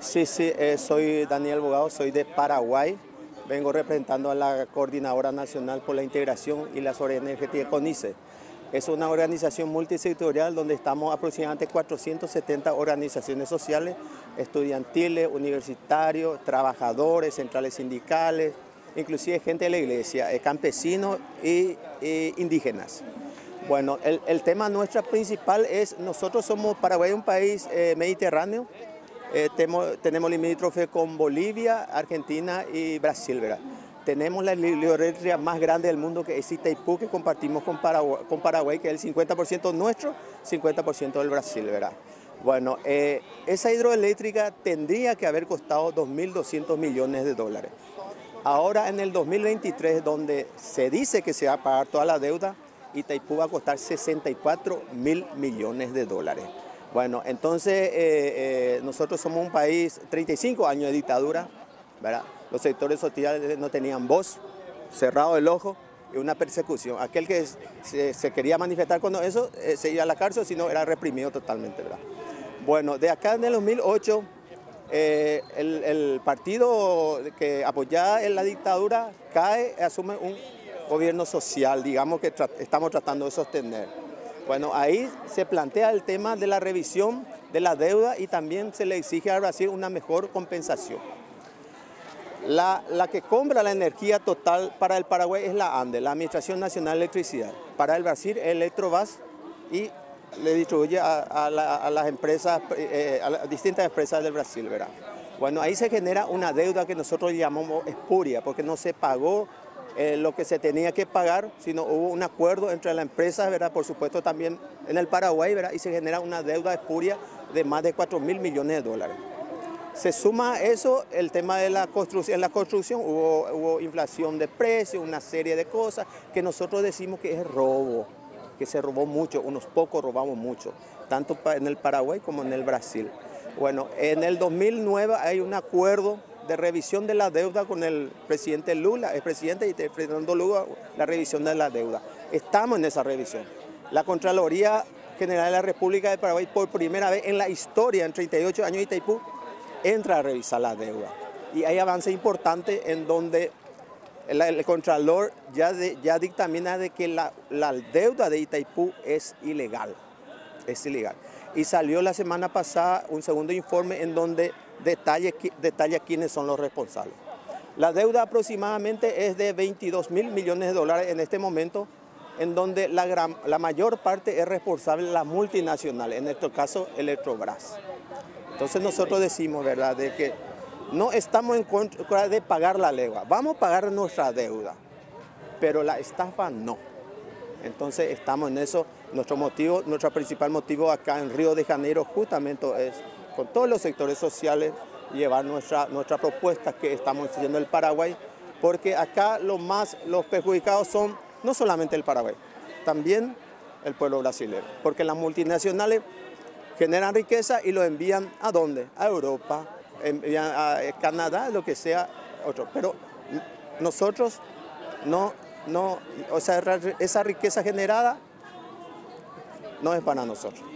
Sí, sí, eh, soy Daniel Bogado, soy de Paraguay. Vengo representando a la Coordinadora Nacional por la Integración y la Soberanía Energética CONICE. Es una organización multisectorial donde estamos aproximadamente 470 organizaciones sociales, estudiantiles, universitarios, trabajadores, centrales sindicales, inclusive gente de la iglesia, eh, campesinos y, indígenas. Bueno, el, tema nuestro principal es, nosotros somos Paraguay un país eh, mediterráneo, eh, tenemos, tenemos con Bolivia, Argentina y Brasil, ¿verdad? Tenemos la hidroeléctrica más grande del mundo que es Itaipú, que compartimos con Paraguay, con Paraguay que es el 50% nuestro, 50% del Brasil, ¿verdad? Bueno, eh, esa hidroeléctrica tendría que haber costado 2.200 millones de dólares. Ahora en el 2023, donde se dice que se va a pagar toda la deuda, Itaipú va a costar 64 mil millones de dólares. Bueno, entonces eh, eh, nosotros somos un país, 35 años de dictadura, ¿verdad? Los sectores sociales no tenían voz, cerrado el ojo y una persecución. Aquel que se, quería manifestar con eso eh, se iba a la cárcel, sino era reprimido totalmente, ¿verdad? Bueno, de acá en el 2008, el, partido que apoyaba en la dictadura cae, asume un gobierno social, digamos que estamos tratando de sostener. Bueno, ahí se plantea el tema de la revisión de la deuda y también se le exige a Brasil una mejor compensación. La, que compra la energía total para el Paraguay es la ANDE, la Administración Nacional de Electricidad. Para el Brasil, Electrobas y le distribuye a, las empresas, eh, a las distintas empresas del Brasil, ¿verdad? Bueno, ahí se genera una deuda que nosotros llamamos espuria, porque no se pagó eh, lo que se tenía que pagar, sino hubo un acuerdo entre la empresa, ¿verdad? por supuesto también en el Paraguay, ¿verdad? y se genera una deuda espuria de más de 4 mil millones de dólares. Se suma a eso el tema de la construcción. En la construcción hubo inflación de precios, una serie de cosas que nosotros decimos que es robo, que se robó mucho, unos pocos robamos mucho, tanto en el Paraguay como en el Brasil. Bueno, en el 2009 hay un acuerdo de revisión de la deuda con el presidente Lula, el presidente y Fernando Lula, la revisión de la deuda. Estamos en esa revisión. La Contraloría General de la República de Paraguay, por primera vez en la historia, en 38 años de Itaipú, entra a revisar la deuda. Y hay avance importante en donde el, Contralor ya, ya dictamina de que la, la deuda de Itaipú es ilegal. Es ilegal. Y salió la semana pasada un segundo informe en donde detalla, quiénes son los responsables. La deuda aproximadamente es de 22 mil millones de dólares en este momento, en donde la, la mayor parte es responsable la multinacional, en este caso Electrobras. Entonces nosotros decimos, ¿verdad?, de que no estamos en contra de pagar la deuda, vamos a pagar nuestra deuda, pero la estafa no. Entonces estamos en eso, nuestro motivo, nuestro principal motivo acá en Río de Janeiro justamente es con todos los sectores sociales, llevar nuestra, nuestra propuesta que estamos haciendo el Paraguay, porque acá los más los perjudicados son no solamente el Paraguay, también el pueblo brasileño, porque las multinacionales generan riqueza y lo envían a dónde? A Europa, envían a Canadá, lo que sea, otro. Pero nosotros no, no, o sea, esa riqueza generada no es para nosotros.